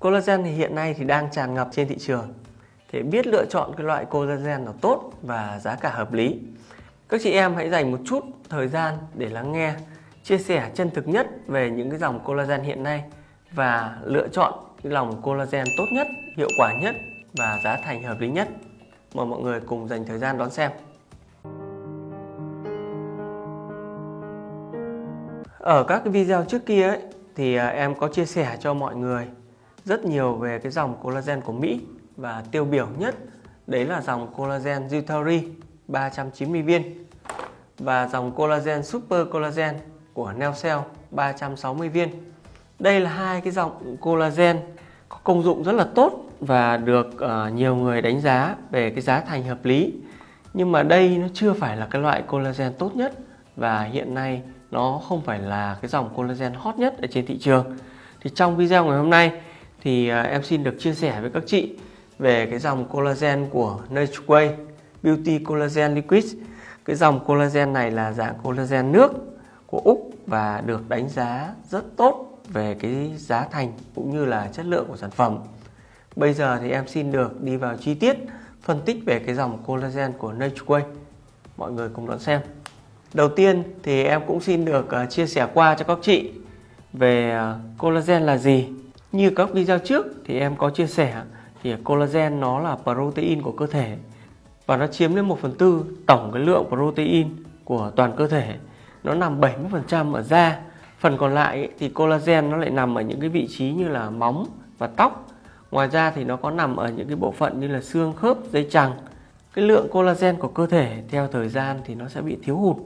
Collagen thì hiện nay thì đang tràn ngập trên thị trường. Thì biết lựa chọn cái loại collagen nào tốt và giá cả hợp lý. Các chị em hãy dành một chút thời gian để lắng nghe, chia sẻ chân thực nhất về những cái dòng collagen hiện nay và lựa chọn cái dòng collagen tốt nhất, hiệu quả nhất và giá thành hợp lý nhất. Mời mọi người cùng dành thời gian đón xem. Ở các cái video trước kia ấy, thì à, em có chia sẻ cho mọi người rất nhiều về cái dòng collagen của Mỹ và tiêu biểu nhất đấy là dòng collagen Jutari 390 viên và dòng collagen Super Collagen của Neocell 360 viên. Đây là hai cái dòng collagen có công dụng rất là tốt và được uh, nhiều người đánh giá về cái giá thành hợp lý. Nhưng mà đây nó chưa phải là cái loại collagen tốt nhất và hiện nay nó không phải là cái dòng collagen hot nhất ở trên thị trường. Thì trong video ngày hôm nay thì à, em xin được chia sẻ với các chị về cái dòng collagen của Natureway Beauty Collagen Liquid. Cái dòng collagen này là dạng collagen nước của Úc và được đánh giá rất tốt về cái giá thành cũng như là chất lượng của sản phẩm. Bây giờ thì em xin được đi vào chi tiết phân tích về cái dòng collagen của Natureway. Mọi người cùng đón xem. Đầu tiên thì em cũng xin được à, chia sẻ qua cho các chị về à, collagen là gì. Như các video trước thì em có chia sẻ thì collagen nó là protein của cơ thể và nó chiếm đến 1 phần tư tổng cái lượng protein của toàn cơ thể. Nó nằm 70% ở da. Phần còn lại thì collagen nó lại nằm ở những cái vị trí như là móng và tóc. Ngoài ra thì nó có nằm ở những cái bộ phận như là xương khớp, dây chằng. Cái lượng collagen của cơ thể theo thời gian thì nó sẽ bị thiếu hụt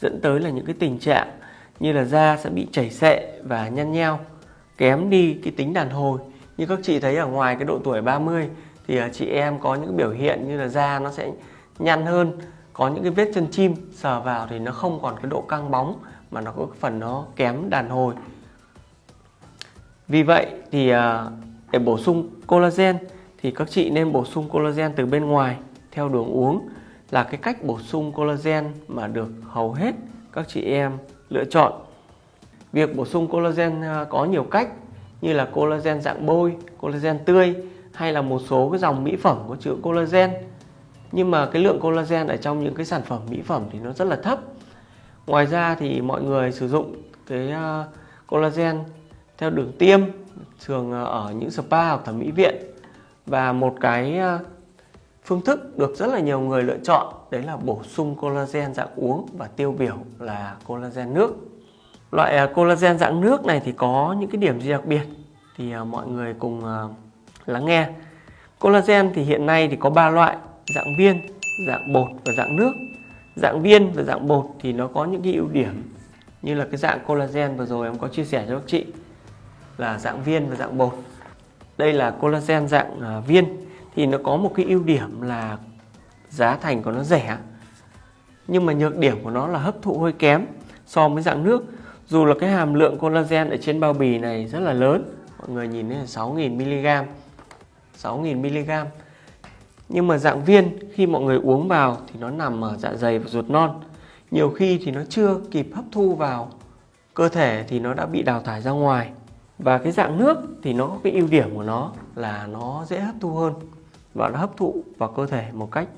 dẫn tới là những cái tình trạng như là da sẽ bị chảy xệ và nhăn nheo, kém đi cái tính đàn hồi. Như các chị thấy ở ngoài cái độ tuổi 30 thì à, chị em có những biểu hiện như là da nó sẽ nhăn hơn, có những cái vết chân chim sờ vào thì nó không còn cái độ căng bóng, mà nó có phần nó kém đàn hồi. Vì vậy thì à, để bổ sung collagen thì các chị nên bổ sung collagen từ bên ngoài theo đường uống là cái cách bổ sung collagen mà được hầu hết các chị em lựa chọn việc bổ sung collagen à, có nhiều cách như là collagen dạng bôi, collagen tươi hay là một số cái dòng mỹ phẩm có chứa collagen. Nhưng mà cái lượng collagen ở trong những cái sản phẩm mỹ phẩm thì nó rất là thấp. Ngoài ra thì mọi người sử dụng cái à, collagen theo đường tiêm thường à, ở những spa hoặc thẩm mỹ viện và một cái phương thức được rất là nhiều người lựa chọn đấy là bổ sung collagen dạng uống và tiêu biểu là collagen nước Loại à, collagen dạng nước này thì có những cái điểm gì đặc biệt thì à, mọi người cùng à, lắng nghe. Collagen thì hiện nay thì có 3 loại, dạng viên, dạng bột và dạng nước. Dạng viên và dạng bột thì nó có những cái ưu điểm như là cái dạng collagen vừa rồi em có chia sẻ cho các chị là dạng viên và dạng bột. Đây là collagen dạng viên thì nó có một cái ưu điểm là giá thành của nó rẻ nhưng mà nhược điểm của nó là hấp thụ hơi kém so với dạng nước dù là cái hàm lượng collagen ở trên bao bì này rất là lớn, mọi người nhìn thấy là 6.000mg 6.000mg nhưng mà dạng viên khi mọi người uống vào thì nó nằm ở dạ dày và ruột non. Nhiều khi thì nó chưa kịp hấp thu vào cơ thể thì nó đã bị đào thải ra ngoài. Và cái dạng nước thì nó có cái ưu điểm của nó là nó dễ hấp thu hơn và nó hấp thụ vào cơ thể một cách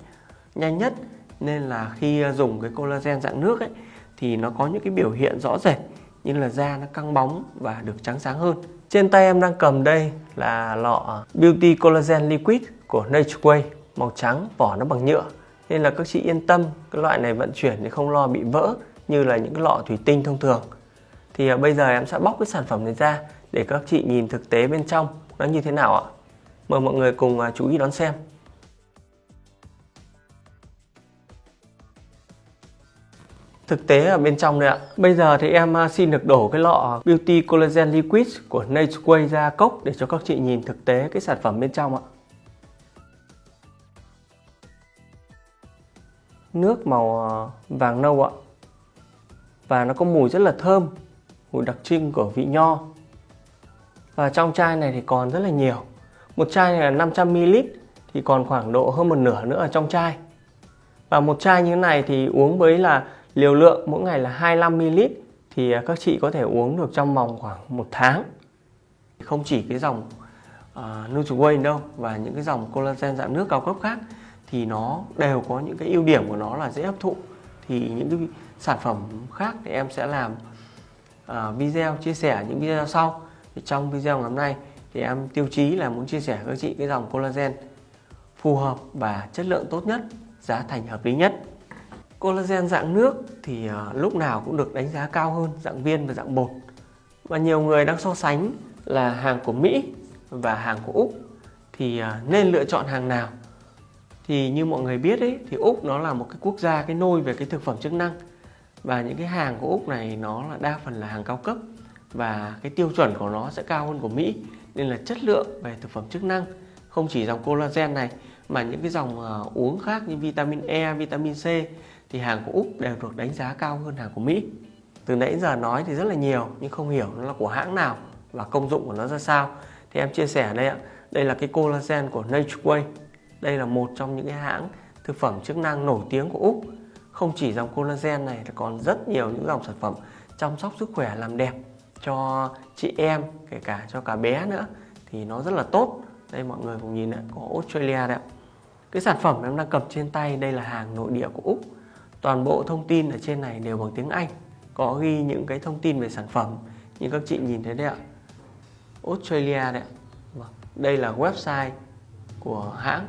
nhanh nhất. Nên là khi dùng cái collagen dạng nước ấy, thì nó có những cái biểu hiện rõ rệt như là da nó căng bóng và được trắng sáng hơn. Trên tay em đang cầm đây là lọ Beauty Collagen Liquid của Natureway màu trắng, vỏ nó bằng nhựa. Nên là các chị yên tâm, cái loại này vận chuyển thì không lo bị vỡ như là những cái lọ thủy tinh thông thường. Thì à, bây giờ em sẽ bóc cái sản phẩm này ra để các chị nhìn thực tế bên trong nó như thế nào ạ. Mời mọi người cùng à, chú ý đón xem. Thực tế ở bên trong đây ạ. Bây giờ thì em à, xin được đổ cái lọ Beauty Collagen Liquid của Natureway ra cốc để cho các chị nhìn thực tế cái sản phẩm bên trong ạ. Nước màu à, vàng nâu ạ. Và nó có mùi rất là thơm, mùi đặc trưng của vị nho. Và trong chai này thì còn rất là nhiều. Một chai này là 500ml thì còn khoảng độ hơn một nửa nữa ở trong chai. Và một chai như thế này thì uống với là Liều lượng mỗi ngày là 25ml thì à, các chị có thể uống được trong vòng khoảng một tháng. Không chỉ cái dòng à, uh, Nutriway đâu và những cái dòng collagen dạng nước cao cấp khác thì nó đều có những cái ưu điểm của nó là dễ hấp thụ. Thì những cái sản phẩm khác thì em sẽ làm uh, video chia sẻ những video sau. Thì trong video ngày hôm nay thì em tiêu chí là muốn chia sẻ với các chị cái dòng collagen phù hợp và chất lượng tốt nhất giá thành hợp lý nhất collagen dạng nước thì à, lúc nào cũng được đánh giá cao hơn, dạng viên và dạng bột. Và nhiều người đang so sánh là hàng của Mỹ và hàng của Úc thì à, nên lựa chọn hàng nào? Thì như mọi người biết ấy, thì Úc nó là một cái quốc gia cái nôi về cái thực phẩm chức năng và những cái hàng của Úc này nó là đa phần là hàng cao cấp và cái tiêu chuẩn của nó sẽ cao hơn của Mỹ. Nên là chất lượng về thực phẩm chức năng không chỉ dòng collagen này mà những cái dòng ờ, uống khác như vitamin E, vitamin C thì hàng của Úc đều được đánh giá cao hơn hàng của Mỹ. Từ nãy giờ nói thì rất là nhiều nhưng không hiểu nó là của hãng nào và công dụng của nó ra sao. Thì em chia sẻ đây ạ. Đây là cái collagen của Natureway, Đây là một trong những cái hãng thực phẩm chức năng nổi tiếng của Úc. Không chỉ dòng collagen này còn rất nhiều những dòng sản phẩm chăm sóc sức khỏe làm đẹp cho chị em kể cả cho cả bé nữa thì nó rất là tốt đây mọi người cùng nhìn ạ có Australia đấy ạ cái sản phẩm em đang cầm trên tay, đây là hàng nội địa của Úc. Toàn bộ thông tin ở trên này đều bằng tiếng Anh, có ghi những cái thông tin về sản phẩm, như các chị nhìn thấy đấy ạ. Australia đấy ạ. Vâng, đây là website của hãng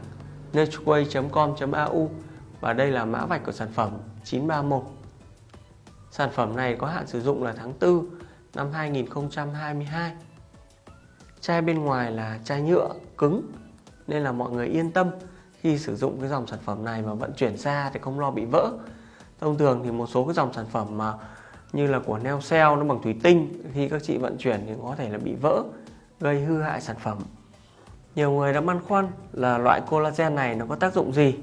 natureway.com.au và đây là mã vạch của sản phẩm 931 sản phẩm này có hạn sử dụng là tháng 4 năm 2022 chai bên ngoài là chai nhựa cứng, nên là mọi người yên tâm khi sử dụng cái dòng sản phẩm này mà vận chuyển xa thì không lo bị vỡ. Thông thường thì một số cái dòng sản phẩm mà như là của Neocell nó bằng thủy tinh, khi các chị vận chuyển thì có thể là bị vỡ, gây hư hại sản phẩm. Nhiều người đã băn khoăn là loại collagen này nó có tác dụng gì?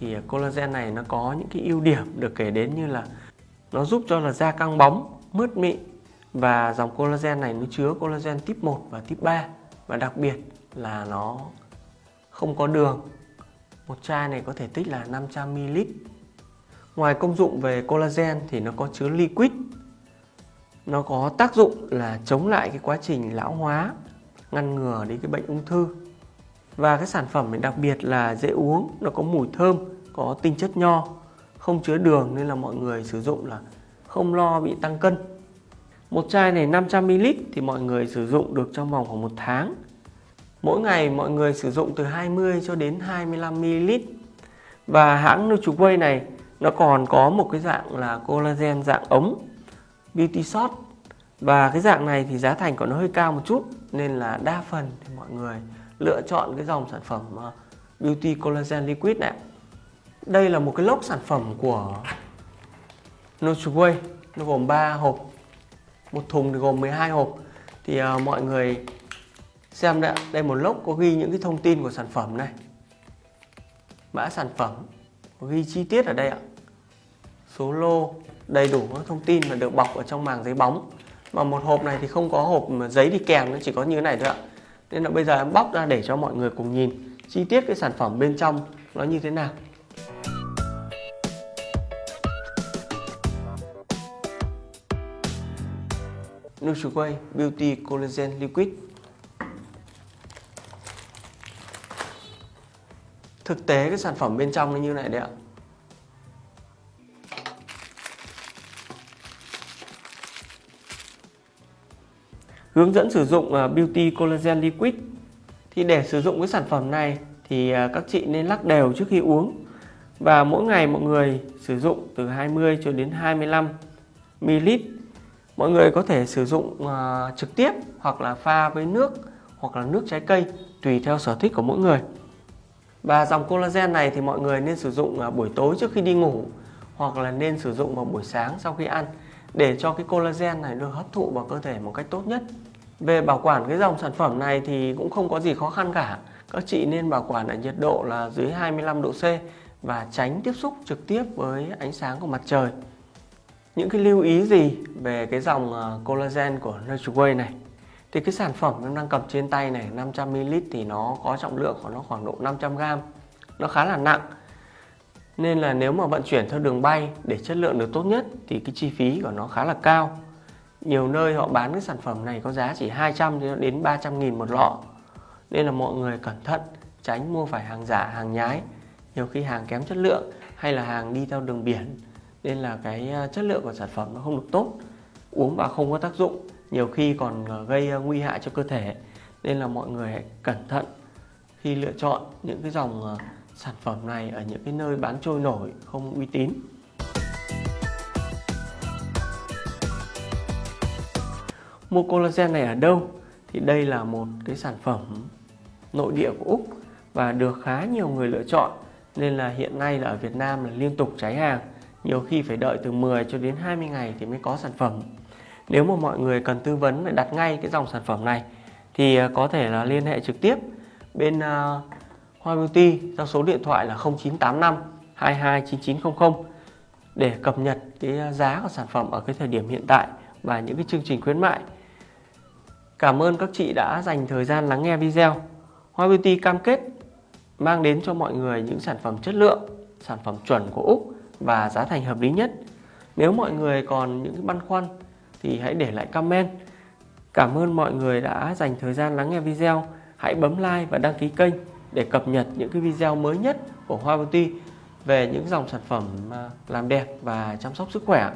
Thì collagen này nó có những cái ưu điểm được kể đến như là nó giúp cho là da căng bóng, mướt mịn và dòng collagen này nó chứa collagen type 1 và type 3 và đặc biệt là nó không có đường một chai này có thể tích là 500ml Ngoài công dụng về collagen thì nó có chứa liquid. Nó có tác dụng là chống lại cái quá trình lão hóa Ngăn ngừa đi cái bệnh ung thư. Và cái sản phẩm này đặc biệt là dễ uống Nó có mùi thơm, có tinh chất nho Không chứa đường nên là mọi người sử dụng là không lo bị tăng cân. Một chai này 500ml thì mọi người sử dụng được trong vòng khoảng một tháng. Mỗi ngày mọi người sử dụng từ 20 cho đến 25ml Và hãng Nutriway này nó còn có một cái dạng là collagen dạng ống beauty shot. Và cái dạng này thì giá thành của nó hơi cao một chút nên là đa phần thì mọi người lựa chọn cái dòng sản phẩm ờ, beauty collagen liquid này. Đây là một cái lốc sản phẩm của Nutriway nó gồm 3 hộp. Một thùng thì gồm 12 hộp. Thì uh, mọi người xem đây đây một lốc có ghi những cái thông tin của sản phẩm này. Mã sản phẩm có ghi chi tiết ở đây ạ. Số lô, đầy đủ các thông tin mà được bọc ở trong màng giấy bóng. Mà một hộp này thì không có hộp giấy đi kèm nó chỉ có như thế này thôi ạ. Nên là bây giờ em bóc ra để cho mọi người cùng nhìn chi tiết cái sản phẩm bên trong nó như thế nào. Nutriway Beauty Collagen Liquid. Thực tế cái sản phẩm bên trong nó như này đấy ạ. Hướng dẫn sử dụng à, Beauty Collagen Liquid. Thì để sử dụng cái sản phẩm này thì à, các chị nên lắc đều trước khi uống. Và mỗi ngày mọi người sử dụng từ 20 cho đến 25 ml. Mọi người có thể sử dụng à, trực tiếp hoặc là pha với nước hoặc là nước trái cây tùy theo sở thích của mỗi người và dòng collagen này thì mọi người nên sử dụng à, buổi tối trước khi đi ngủ hoặc là nên sử dụng vào buổi sáng sau khi ăn để cho cái collagen này được hấp thụ vào cơ thể một cách tốt nhất. Về bảo quản cái dòng sản phẩm này thì cũng không có gì khó khăn cả. Các chị nên bảo quản ở nhiệt độ là dưới 25 độ C và tránh tiếp xúc trực tiếp với ánh sáng của mặt trời. Những cái lưu ý gì về cái dòng à, collagen của Natureway này? Thì cái sản phẩm em đang cầm trên tay này 500ml thì nó có trọng lượng của nó khoảng độ 500g. Nó khá là nặng nên là nếu mà vận chuyển theo đường bay để chất lượng được tốt nhất thì cái chi phí của nó khá là cao. Nhiều nơi họ bán cái sản phẩm này có giá chỉ 200 đến 300 nghìn một lọ. nên là mọi người cẩn thận tránh mua phải hàng giả, hàng nhái, nhiều khi hàng kém chất lượng hay là hàng đi theo đường biển nên là cái ờ, chất lượng của sản phẩm nó không được tốt, uống vào không có tác dụng nhiều khi còn ờ, gây ờ, nguy hại cho cơ thể. Nên là mọi người hãy cẩn thận khi lựa chọn những cái dòng ờ, sản phẩm này ở những cái nơi bán trôi nổi, không uy tín. Mua collagen này ở đâu? Thì đây là một cái sản phẩm nội địa của Úc và được khá nhiều người lựa chọn. Nên là hiện nay là ở Việt Nam là liên tục cháy hàng. Nhiều khi phải đợi từ 10 cho đến 20 ngày thì mới có sản phẩm nếu mà mọi người cần tư vấn để đặt ngay cái dòng sản phẩm này thì à, có thể là liên hệ trực tiếp bên uh, Hoa Beauty theo số điện thoại là 0985 229900 để cập nhật cái à, giá của sản phẩm ở cái thời điểm hiện tại và những cái chương trình khuyến mại. Cảm ơn các chị đã dành thời gian lắng nghe video. Hoa Beauty cam kết mang đến cho mọi người những sản phẩm chất lượng, sản phẩm chuẩn của Úc và giá thành hợp lý nhất. Nếu mọi người còn những băn khoăn thì hãy để lại comment. Cảm ơn mọi người đã dành thời gian lắng nghe video. Hãy bấm like và đăng ký kênh để cập nhật những cái video mới nhất của Hoa Beauty về những dòng sản phẩm à, làm đẹp và chăm sóc sức khỏe.